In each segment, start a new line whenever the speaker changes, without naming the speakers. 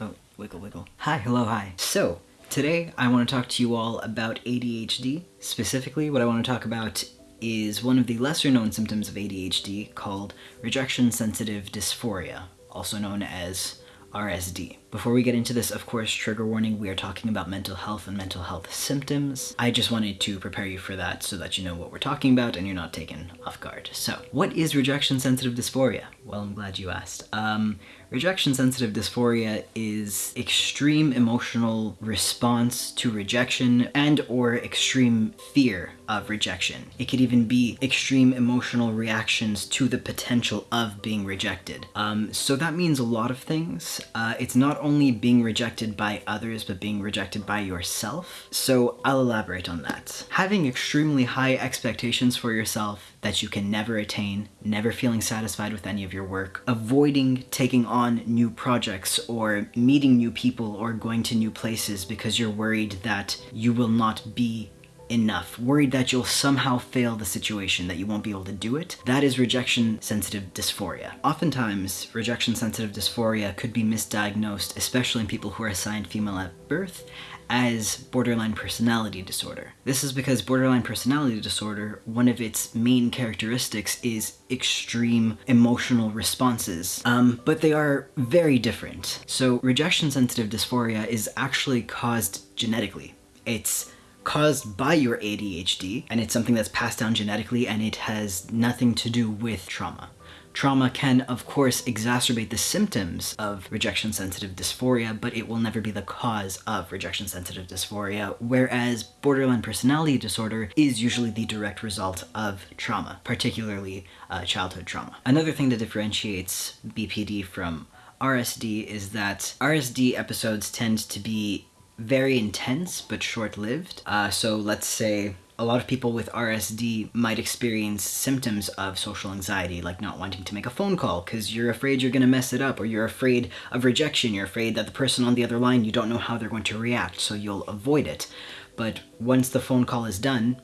Oh, wiggle, wiggle. Hi, hello, hi. So, today I want to talk to you all about ADHD. Specifically, what I want to talk about is one of the lesser known symptoms of ADHD called rejection sensitive dysphoria, also known as RSD. Before we get into this, of course, trigger warning, we are talking about mental health and mental health symptoms. I just wanted to prepare you for that so that you know what we're talking about and you're not taken off guard. So, what is rejection sensitive dysphoria? Well, I'm glad you asked. Um, rejection sensitive dysphoria is extreme emotional response to rejection and or extreme fear of rejection. It could even be extreme emotional reactions to the potential of being rejected. Um, so that means a lot of things. Uh, it's not only being rejected by others, but being rejected by yourself. So I'll elaborate on that. Having extremely high expectations for yourself that you can never attain, never feeling satisfied with any of your work, avoiding taking on new projects or meeting new people or going to new places because you're worried that you will not be enough, worried that you'll somehow fail the situation, that you won't be able to do it, that is rejection sensitive dysphoria. Oftentimes, rejection sensitive dysphoria could be misdiagnosed, especially in people who are assigned female at birth, as borderline personality disorder. This is because borderline personality disorder, one of its main characteristics is extreme emotional responses, um, but they are very different. So rejection sensitive dysphoria is actually caused genetically. It's caused by your ADHD, and it's something that's passed down genetically, and it has nothing to do with trauma. Trauma can, of course, exacerbate the symptoms of rejection-sensitive dysphoria, but it will never be the cause of rejection-sensitive dysphoria, whereas borderline personality disorder is usually the direct result of trauma, particularly uh, childhood trauma. Another thing that differentiates BPD from RSD is that RSD episodes tend to be very intense but short-lived. Uh, so let's say a lot of people with RSD might experience symptoms of social anxiety, like not wanting to make a phone call because you're afraid you're going to mess it up, or you're afraid of rejection, you're afraid that the person on the other line, you don't know how they're going to react, so you'll avoid it. But once the phone call is done,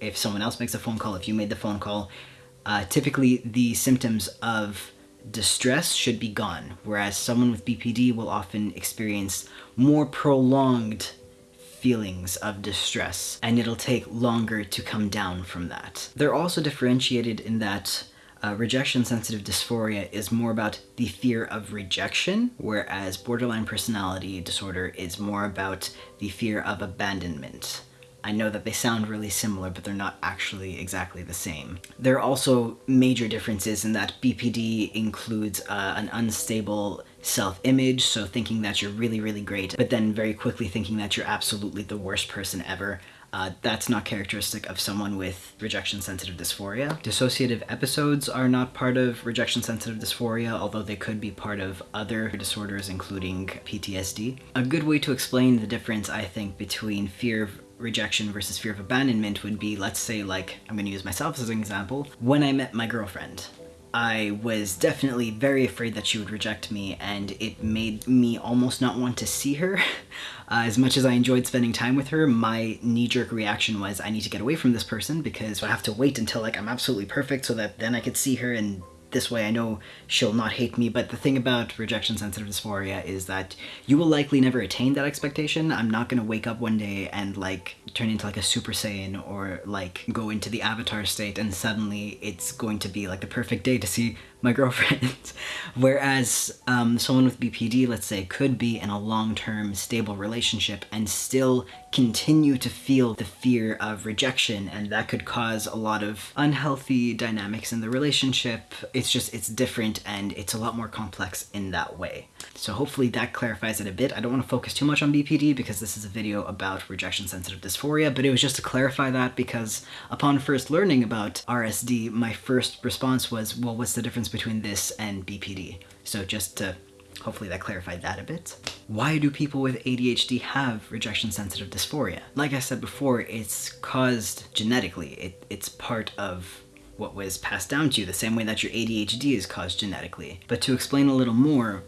if someone else makes a phone call, if you made the phone call, uh, typically the symptoms of distress should be gone, whereas someone with BPD will often experience more prolonged feelings of distress, and it'll take longer to come down from that. They're also differentiated in that uh, rejection-sensitive dysphoria is more about the fear of rejection, whereas borderline personality disorder is more about the fear of abandonment. I know that they sound really similar, but they're not actually exactly the same. There are also major differences in that BPD includes uh, an unstable self-image, so thinking that you're really, really great, but then very quickly thinking that you're absolutely the worst person ever. Uh, that's not characteristic of someone with rejection-sensitive dysphoria. Dissociative episodes are not part of rejection-sensitive dysphoria, although they could be part of other disorders, including PTSD. A good way to explain the difference, I think, between fear of rejection versus fear of abandonment would be, let's say, like, I'm gonna use myself as an example. When I met my girlfriend, I was definitely very afraid that she would reject me and it made me almost not want to see her. Uh, as much as I enjoyed spending time with her, my knee-jerk reaction was I need to get away from this person because I have to wait until like I'm absolutely perfect so that then I could see her and this way I know she'll not hate me, but the thing about rejection sensitive dysphoria is that you will likely never attain that expectation. I'm not gonna wake up one day and like turn into like a super saiyan or like go into the avatar state and suddenly it's going to be like the perfect day to see my girlfriend. Whereas um, someone with BPD, let's say, could be in a long-term stable relationship and still continue to feel the fear of rejection and that could cause a lot of unhealthy dynamics in the relationship. It's just, it's different and it's a lot more complex in that way. So hopefully that clarifies it a bit. I don't want to focus too much on BPD because this is a video about rejection-sensitive dysphoria, but it was just to clarify that because upon first learning about RSD, my first response was, well, what's the difference between this and BPD? So just to Hopefully that clarified that a bit. Why do people with ADHD have rejection-sensitive dysphoria? Like I said before, it's caused genetically. It, it's part of what was passed down to you, the same way that your ADHD is caused genetically. But to explain a little more,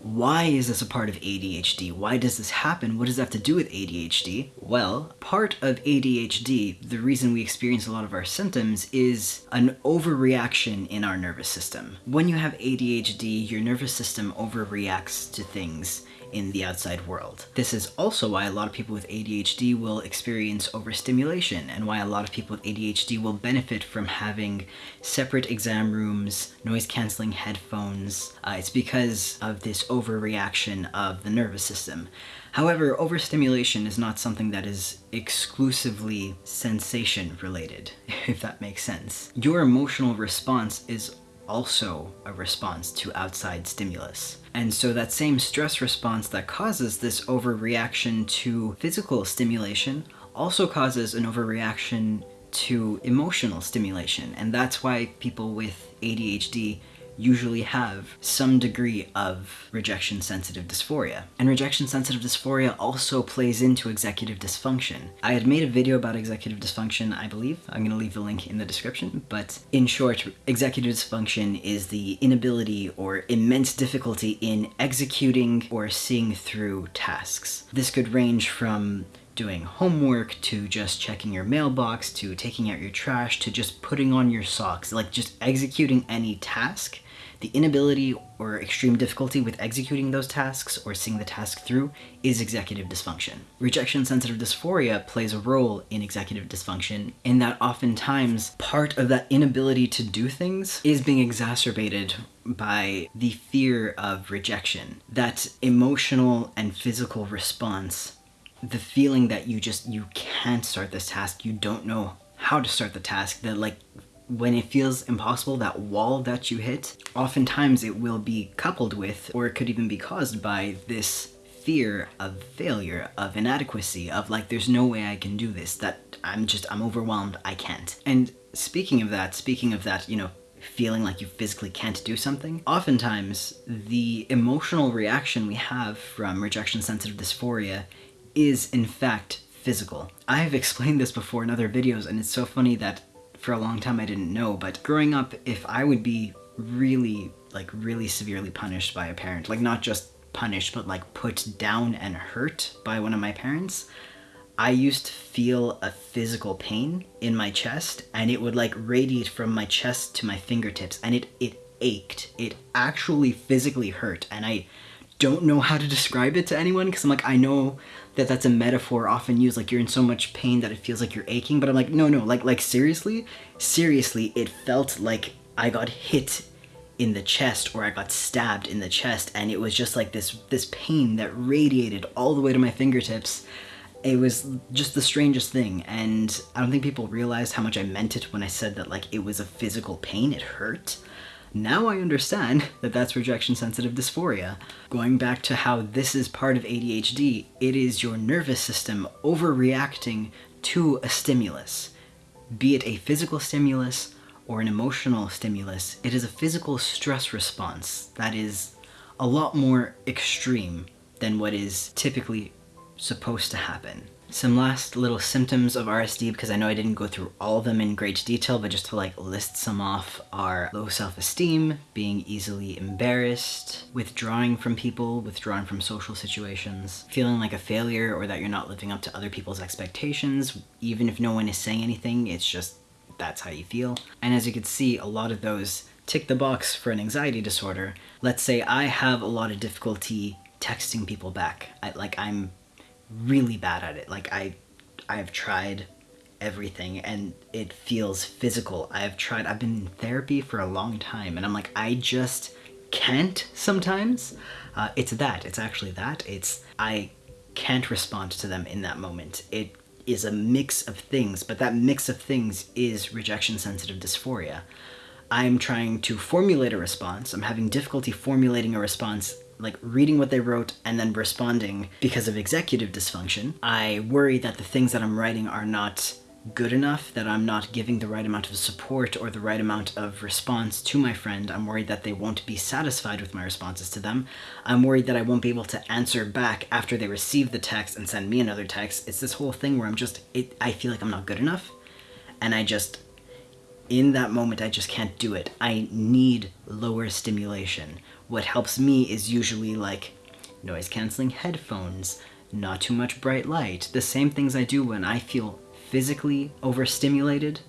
why is this a part of ADHD? Why does this happen? What does that have to do with ADHD? Well, part of ADHD, the reason we experience a lot of our symptoms is an overreaction in our nervous system. When you have ADHD, your nervous system overreacts to things in the outside world. This is also why a lot of people with ADHD will experience overstimulation and why a lot of people with ADHD will benefit from having separate exam rooms, noise canceling headphones. Uh, it's because of this overreaction of the nervous system. However, overstimulation is not something that is exclusively sensation related, if that makes sense. Your emotional response is also a response to outside stimulus. And so that same stress response that causes this overreaction to physical stimulation also causes an overreaction to emotional stimulation. And that's why people with ADHD usually have some degree of rejection sensitive dysphoria. And rejection sensitive dysphoria also plays into executive dysfunction. I had made a video about executive dysfunction, I believe. I'm gonna leave the link in the description, but in short, executive dysfunction is the inability or immense difficulty in executing or seeing through tasks. This could range from doing homework to just checking your mailbox to taking out your trash to just putting on your socks like just executing any task the inability or extreme difficulty with executing those tasks or seeing the task through is executive dysfunction. Rejection sensitive dysphoria plays a role in executive dysfunction in that oftentimes part of that inability to do things is being exacerbated by the fear of rejection. That emotional and physical response, the feeling that you just, you can't start this task, you don't know how to start the task, that like when it feels impossible, that wall that you hit, oftentimes it will be coupled with, or it could even be caused by this fear of failure, of inadequacy, of like, there's no way I can do this, that I'm just, I'm overwhelmed, I can't. And speaking of that, speaking of that, you know, feeling like you physically can't do something, oftentimes the emotional reaction we have from rejection sensitive dysphoria is in fact physical. I have explained this before in other videos and it's so funny that for a long time I didn't know, but growing up, if I would be really, like really severely punished by a parent, like not just punished, but like put down and hurt by one of my parents, I used to feel a physical pain in my chest and it would like radiate from my chest to my fingertips and it, it ached. It actually physically hurt and I don't know how to describe it to anyone because I'm like, I know that that's a metaphor often used like you're in so much pain that it feels like you're aching but i'm like no no like like seriously? Seriously it felt like i got hit in the chest or i got stabbed in the chest and it was just like this this pain that radiated all the way to my fingertips. It was just the strangest thing and i don't think people realized how much i meant it when i said that like it was a physical pain. It hurt now I understand that that's rejection sensitive dysphoria. Going back to how this is part of ADHD, it is your nervous system overreacting to a stimulus. Be it a physical stimulus or an emotional stimulus, it is a physical stress response that is a lot more extreme than what is typically supposed to happen. Some last little symptoms of RSD, because I know I didn't go through all of them in great detail, but just to like list some off are low self-esteem, being easily embarrassed, withdrawing from people, withdrawing from social situations, feeling like a failure or that you're not living up to other people's expectations, even if no one is saying anything, it's just that's how you feel. And as you can see, a lot of those tick the box for an anxiety disorder. Let's say I have a lot of difficulty texting people back. I, like I'm really bad at it. Like I, I've tried everything and it feels physical. I've tried, I've been in therapy for a long time and I'm like, I just can't sometimes. Uh, it's that, it's actually that. It's, I can't respond to them in that moment. It is a mix of things, but that mix of things is rejection sensitive dysphoria. I'm trying to formulate a response. I'm having difficulty formulating a response like reading what they wrote and then responding because of executive dysfunction. I worry that the things that I'm writing are not good enough, that I'm not giving the right amount of support or the right amount of response to my friend. I'm worried that they won't be satisfied with my responses to them. I'm worried that I won't be able to answer back after they receive the text and send me another text. It's this whole thing where I'm just, it, I feel like I'm not good enough. And I just, in that moment, I just can't do it. I need lower stimulation what helps me is usually like noise canceling headphones, not too much bright light, the same things I do when I feel physically overstimulated.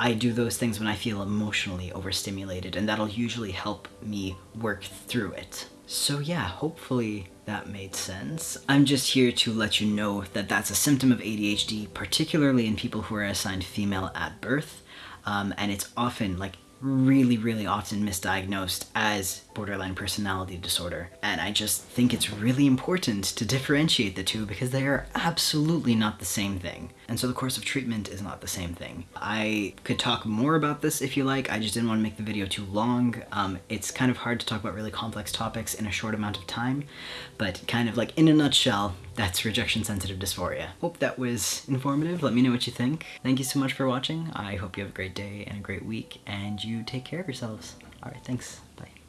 I do those things when I feel emotionally overstimulated and that'll usually help me work through it. So yeah, hopefully that made sense. I'm just here to let you know that that's a symptom of ADHD, particularly in people who are assigned female at birth. Um, and it's often like really, really often misdiagnosed as borderline personality disorder. And I just think it's really important to differentiate the two because they are absolutely not the same thing. And so the course of treatment is not the same thing. I could talk more about this if you like, I just didn't want to make the video too long. Um, it's kind of hard to talk about really complex topics in a short amount of time, but kind of like in a nutshell, that's rejection sensitive dysphoria. Hope that was informative. Let me know what you think. Thank you so much for watching. I hope you have a great day and a great week and you take care of yourselves. All right, thanks. Bye.